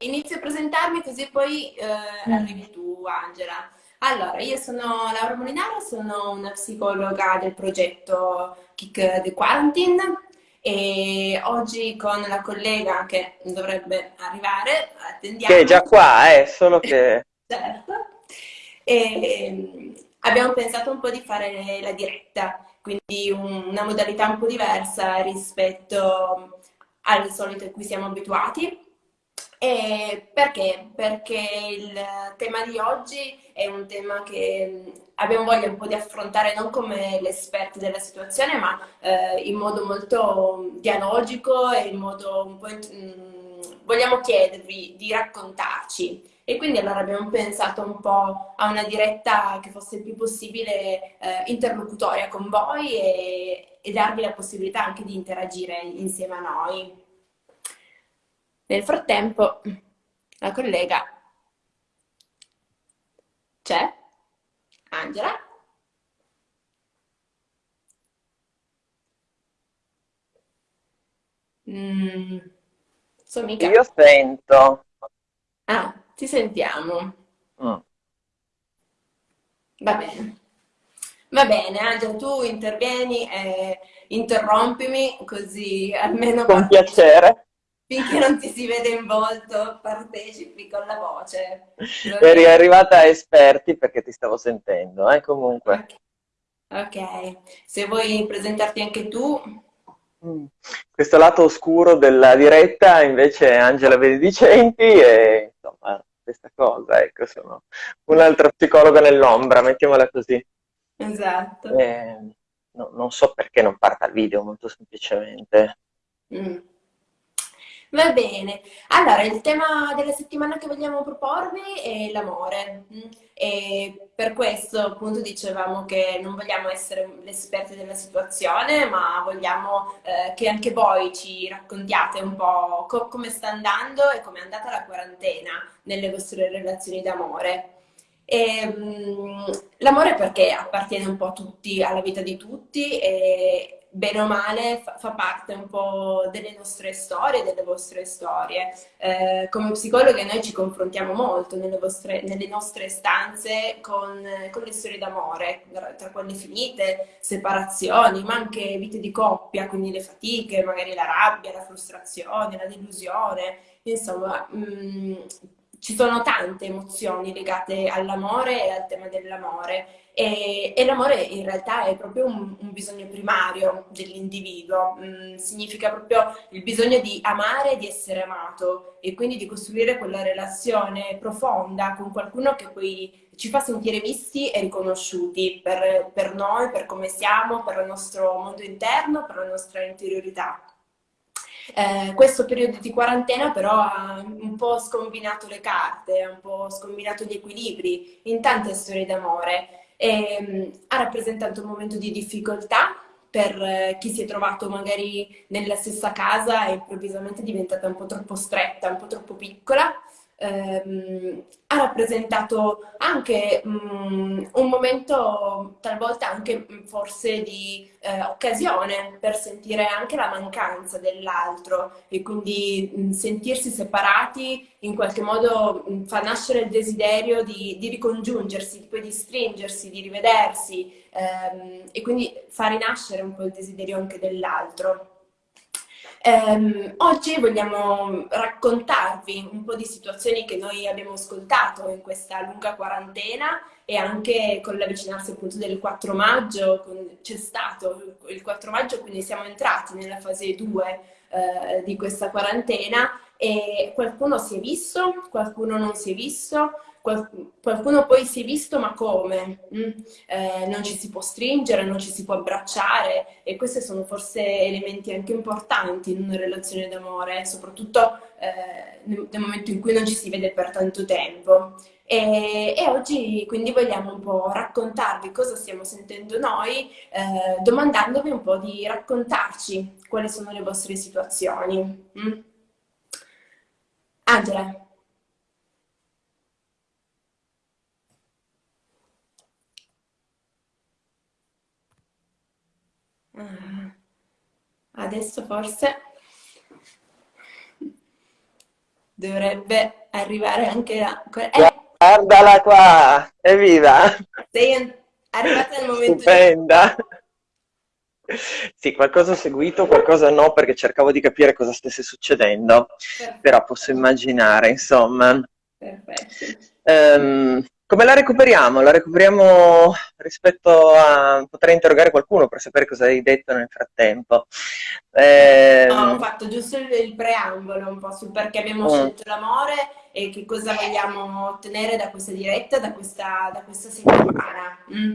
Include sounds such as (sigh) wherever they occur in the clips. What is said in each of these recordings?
inizio a presentarmi così poi eh, mm. arrivi tu, Angela. Allora, io sono Laura Molinaro, sono una psicologa del progetto Kick the Quarantine e oggi con la collega che dovrebbe arrivare, attendiamo. Che è già qua, eh, solo che... (laughs) certo. E, ehm, abbiamo pensato un po' di fare la diretta, quindi una modalità un po' diversa rispetto al solito a cui siamo abituati. E perché? Perché il tema di oggi è un tema che abbiamo voglia un po' di affrontare non come l'esperto della situazione, ma eh, in modo molto dialogico e in modo un po' mh, vogliamo chiedervi di raccontarci. E quindi allora abbiamo pensato un po' a una diretta che fosse il più possibile eh, interlocutoria con voi e, e darvi la possibilità anche di interagire insieme a noi. Nel frattempo, la collega c'è? Angela? Mm, so mica. Io sento. Ah, ti sentiamo. Mm. Va bene. Va bene, Angela, tu intervieni e interrompimi così almeno... Con piacere finché non ti si vede in volto, partecipi con la voce. (laughs) Eri arrivata a esperti perché ti stavo sentendo, eh, comunque. Okay. ok, se vuoi presentarti anche tu. Mm. Questo lato oscuro della diretta invece è Angela Benedicenti e insomma questa cosa, ecco, sono un'altra psicologa nell'ombra, mettiamola così. Esatto. Eh, no, non so perché non parta il video, molto semplicemente. Mm. Va bene, allora il tema della settimana che vogliamo proporvi è l'amore. E per questo appunto dicevamo che non vogliamo essere le esperte della situazione ma vogliamo eh, che anche voi ci raccontiate un po' co come sta andando e come è andata la quarantena nelle vostre relazioni d'amore. L'amore perché appartiene un po' a tutti, alla vita di tutti e bene o male fa, fa, parte un po' delle nostre storie, delle vostre storie. Eh, come psicologhe noi ci confrontiamo molto nelle, vostre, nelle nostre stanze con, con, le storie d'amore, tra quelle finite, separazioni, ma anche vite di coppia, quindi le fatiche, magari la rabbia, la frustrazione, la delusione, insomma... Mh, mm, ci sono tante emozioni legate all'amore e al tema dell'amore e, e l'amore in realtà è proprio un, un bisogno primario dell'individuo, mm, significa proprio il bisogno di amare e di essere amato e quindi di costruire quella relazione profonda con qualcuno che poi ci fa sentire visti e riconosciuti per, per noi, per come siamo, per il nostro mondo interno, per la nostra interiorità. Eh, questo periodo di quarantena però ha un po' scombinato le carte, ha un po' scombinato gli equilibri in tante storie d'amore. E um, ha rappresentato un momento di difficoltà per eh, chi si è trovato magari nella stessa casa e improvvisamente è diventata un po' troppo stretta, un po' troppo piccola ehm, ha rappresentato anche um, un momento talvolta anche mm, forse di eh, occasione per sentire anche la mancanza dell'altro e quindi mh, mm, sentirsi separati in qualche modo mh, mm, fa nascere il desiderio di, di ricongiungersi, poi di stringersi, di rivedersi ehm, e quindi fa rinascere un po' il desiderio anche dell'altro. Um, oggi vogliamo raccontarvi un po' di situazioni che noi abbiamo ascoltato in questa lunga quarantena e anche con l'avvicinarsi appunto del 4 maggio, c'è stato il 4 maggio, quindi siamo entrati nella fase 2 eh, di questa quarantena e qualcuno si è visto, qualcuno non si è visto, qualcuno poi si è visto ma come? Mm? Eh, non ci si può stringere, non ci si può abbracciare e questi sono forse elementi anche importanti in una relazione d'amore, soprattutto eh, nel, nel, momento in cui non ci si vede per tanto tempo. E, e oggi quindi vogliamo un po' raccontarvi cosa stiamo sentendo noi, eh, domandandovi un po' di raccontarci quali sono le vostre situazioni. Mm? Angela. Adesso forse... dovrebbe arrivare anche a... Eh, Guardala qua, evviva! Sei arrivata nel momento Stupenda! Sì, qualcosa ho seguito, qualcosa no, perché cercavo di capire cosa stesse succedendo, Perfetto. però posso immaginare, insomma. Perfetto. Um, come la recuperiamo? La recuperiamo rispetto a... potrei interrogare qualcuno per sapere cosa hai detto nel frattempo. Eh... No, ho fatto giusto il, preambolo un po' sul perché abbiamo mm. scelto l'amore e che cosa vogliamo ottenere da questa diretta, da questa, da questa settimana. Mm.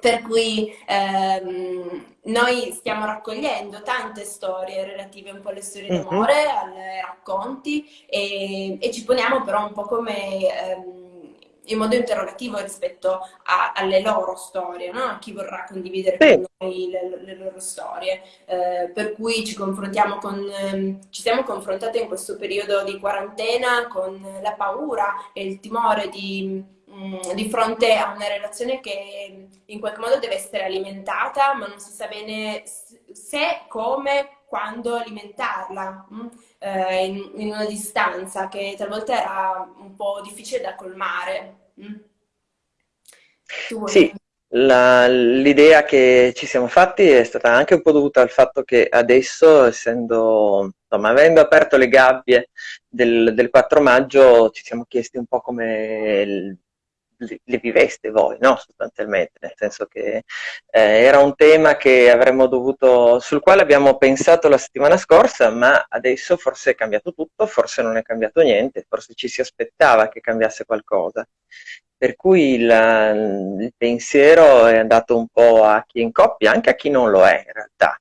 Per cui ehm, noi stiamo raccogliendo tante storie relative un po' alle storie mm-hmm. d'amore, ai racconti e, e, ci poniamo però un po' come... Ehm, in modo interrogativo rispetto a, alle loro storie, no? a chi vorrà condividere sì. con noi le, le loro storie. Eh, per cui ci confrontiamo con, eh, ci siamo confrontate in questo periodo di quarantena con la paura e il timore di, mh, mm, di fronte a una relazione che in qualche modo deve essere alimentata, ma non si sa bene se, come, quando alimentarla. Mm? eh, in, una distanza che talvolta era un po' difficile da colmare. Mm? Sì, l'idea che ci siamo fatti è stata anche un po' dovuta al fatto che adesso, essendo, insomma, avendo aperto le gabbie del, del 4 maggio, ci siamo chiesti un po' come le viveste voi, no? sostanzialmente, nel senso che eh, era un tema dovuto, sul quale abbiamo pensato la settimana scorsa, ma adesso forse è cambiato tutto, forse non è cambiato niente, forse ci si aspettava che cambiasse qualcosa. Per cui il, il pensiero è andato un po' a chi è in coppia, anche a chi non lo è in realtà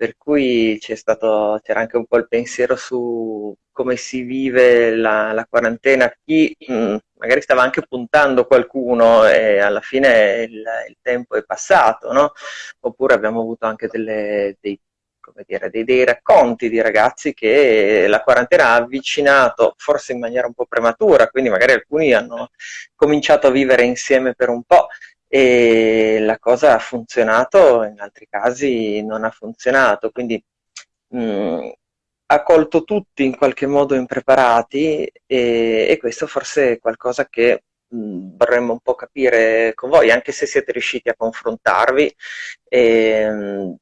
per cui c'era anche un po' il pensiero su come si vive la, la quarantena, chi mh, mm, magari stava anche puntando qualcuno e alla fine il, il tempo è passato, no? oppure abbiamo avuto anche delle, dei, dire, dei, dei, racconti di ragazzi che la quarantena ha avvicinato, forse in maniera un po' prematura, quindi magari alcuni hanno cominciato a vivere insieme per un po' e la cosa ha funzionato, in altri casi non ha funzionato, quindi mh, mm, ha colto tutti in qualche modo impreparati e, e questo forse è qualcosa che mh, mm, vorremmo un po' capire con voi, anche se siete riusciti a confrontarvi. E, mh,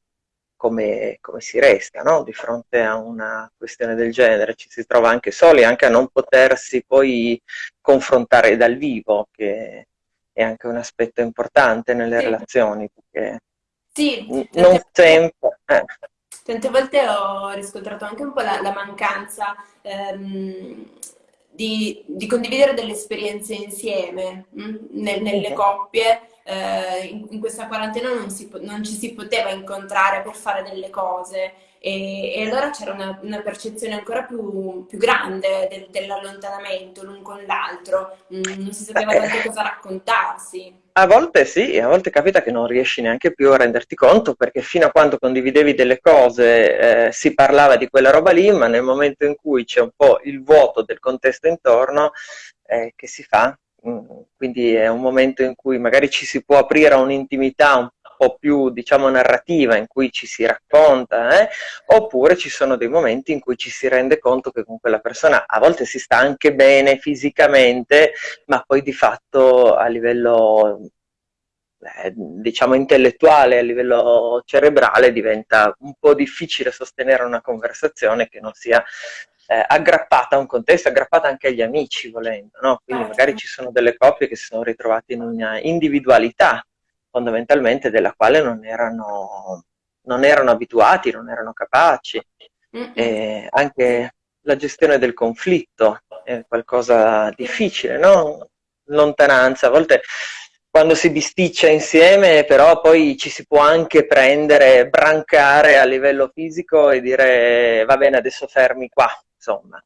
come, come, si resta no? di fronte a una questione del genere, ci si trova anche soli, anche a non potersi poi confrontare dal vivo, che è anche un aspetto importante nelle sì. relazioni, perché sì, non sempre... Eh. Tante volte ho riscontrato anche un po' la, la mancanza ehm, di, di, condividere delle esperienze insieme mh? Mm, nel, nelle coppie. Eh, in, in, questa quarantena non, si, non ci si poteva incontrare per fare delle cose e, e allora c'era una, una, percezione ancora più, più grande del, dell'allontanamento l'un con l'altro, mm, non si sapeva tanto cosa raccontarsi. A volte sì, a volte capita che non riesci neanche più a renderti conto perché fino a quando condividevi delle cose eh, si parlava di quella roba lì, ma nel momento in cui c'è un po' il vuoto del contesto intorno, eh, che si fa? Mm, quindi è un momento in cui magari ci si può aprire a un'intimità un po' più diciamo narrativa in cui ci si racconta, eh? oppure ci sono dei momenti in cui ci si rende conto che con quella persona a volte si sta anche bene fisicamente, ma poi di fatto a livello eh, diciamo intellettuale, a livello cerebrale diventa un po' difficile sostenere una conversazione che non sia eh, aggrappata a un contesto, aggrappata anche agli amici volendo, no? quindi magari ci sono delle coppie che si sono ritrovate in una individualità fondamentalmente della quale non erano, non erano abituati, non erano capaci. E anche la gestione del conflitto è qualcosa difficile, no? Lontananza, a volte quando si bisticcia insieme, però poi ci si può anche prendere, brancare a livello fisico e dire va bene, adesso fermi qua, insomma.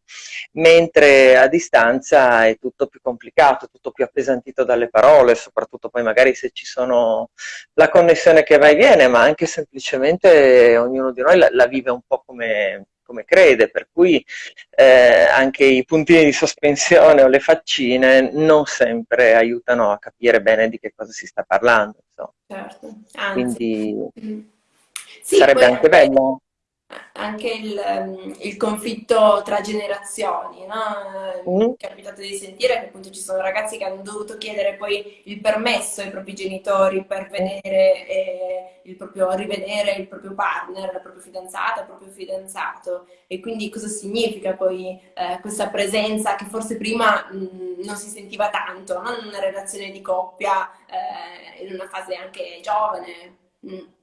Mentre a distanza è tutto più complicato, tutto più appesantito dalle parole, soprattutto poi magari se ci sono la connessione che va e viene, ma anche semplicemente ognuno di noi la, la vive un po' come, come crede, per cui eh, anche i puntini di sospensione o le faccine non sempre aiutano a capire bene di che cosa si sta parlando. Certo. Quindi mm. sì, sarebbe anche bello anche il, ehm, il, conflitto tra generazioni, no? Mm. Capitato di sentire che appunto ci sono ragazzi che hanno dovuto chiedere poi il permesso ai propri genitori per vedere eh, il proprio, rivedere il proprio partner, la propria fidanzata, il proprio fidanzato e quindi cosa significa poi eh, questa presenza che forse prima mh, mm, non si sentiva tanto, no? in una relazione di coppia, eh, in una fase anche giovane. Mm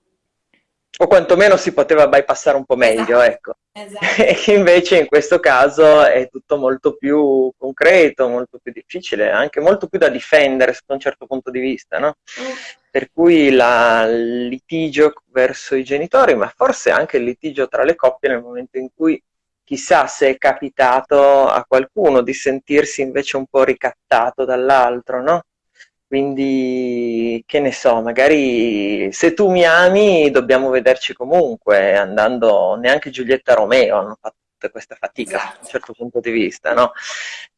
o quantomeno si poteva bypassare un po' meglio, esatto. ecco. Esatto. (laughs) E invece in questo caso è tutto molto più concreto, molto più difficile, anche molto più da difendere sotto un certo punto di vista, no? Mm. Per cui la, il litigio verso i genitori, ma forse anche il litigio tra le coppie nel momento in cui chissà se è capitato a qualcuno di sentirsi invece un po' ricattato dall'altro, no? Quindi, che ne so, magari se tu mi ami dobbiamo vederci comunque, andando, neanche Giulietta Romeo hanno fatto tutta questa fatica esatto. da un certo punto di vista, no?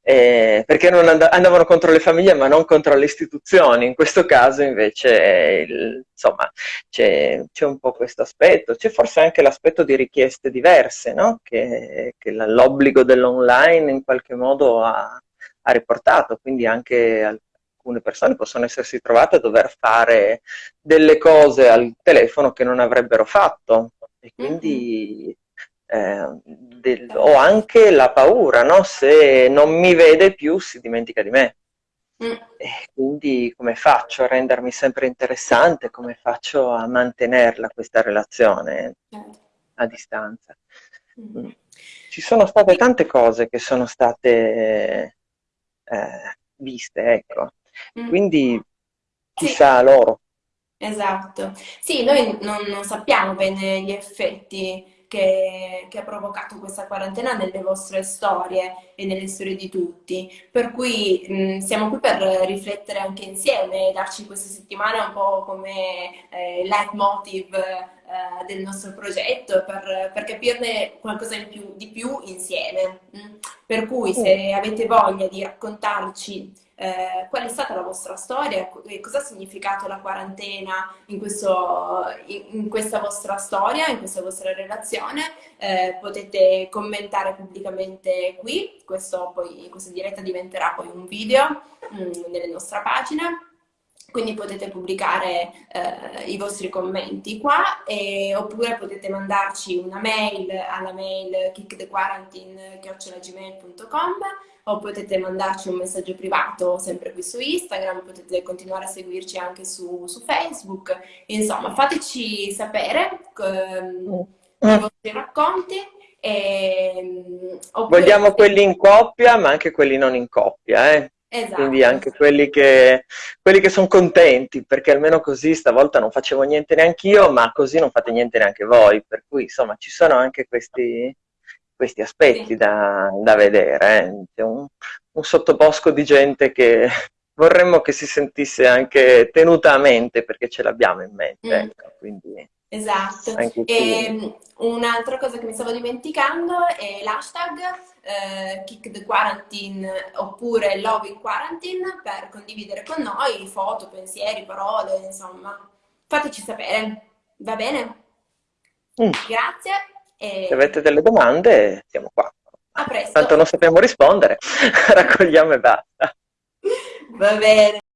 Eh, perché and andavano contro le famiglie ma non contro le istituzioni, in questo caso invece il, insomma c'è, un po' questo aspetto, c'è forse anche l'aspetto di richieste diverse, no? che, che l'obbligo dell'online in qualche modo ha, ha riportato, quindi anche alcune persone possono essersi trovate a dover fare delle cose al telefono che non avrebbero fatto e quindi eh, del, ho anche la paura, no? se non mi vede più si dimentica di me. Mm. E quindi come faccio a rendermi sempre interessante, come faccio a mantenerla questa relazione certo. a distanza? Mm. Ci sono state tante cose che sono state eh, viste, ecco. Mm. Quindi chissà sì. loro. Esatto. Sì, noi non, non sappiamo bene gli effetti che, che, ha provocato questa quarantena nelle vostre storie e nelle storie di tutti. Per cui mh, siamo qui per riflettere anche insieme e darci queste settimane un po' come eh, leitmotiv eh, del nostro progetto, per, per capirne qualcosa più, di più insieme. Per cui se avete voglia di raccontarci eh, qual è stata la vostra storia cosa ha significato la quarantena in, questo, in, questa vostra storia, in questa vostra relazione. Eh, potete commentare pubblicamente qui, Questo poi, questa diretta diventerà poi un video mh, mm, nelle nostre pagine quindi potete pubblicare eh, i vostri commenti qua e, oppure potete mandarci una mail alla mail kickthequarantine.gmail.com o potete mandarci un messaggio privato sempre qui su Instagram, potete continuare a seguirci anche su, su Facebook, insomma fateci sapere um, i vostri racconti. E, Vogliamo quelli in coppia ma anche quelli non in coppia, eh? Esatto. Quindi anche quelli che, quelli che sono contenti, perché almeno così stavolta non facevo niente neanche io, ma così non fate niente neanche voi. Per cui insomma ci sono anche questi, questi aspetti sì. da, da, vedere. Eh. Un, un sottobosco di gente che (laughs) vorremmo che si sentisse anche tenuta a mente, perché ce l'abbiamo in mente. Mm. Ecco, quindi... Esatto. E, ehm, un'altra cosa che mi stavo dimenticando è l'hashtag eh, Kick the Quarantine oppure Love in Quarantine per condividere con noi foto, pensieri, parole, insomma. Fateci sapere, va bene? Mm. Grazie. E... Se avete delle domande, siamo qua. A presto. Tanto non sappiamo rispondere, (laughs) raccogliamo e basta. Va bene.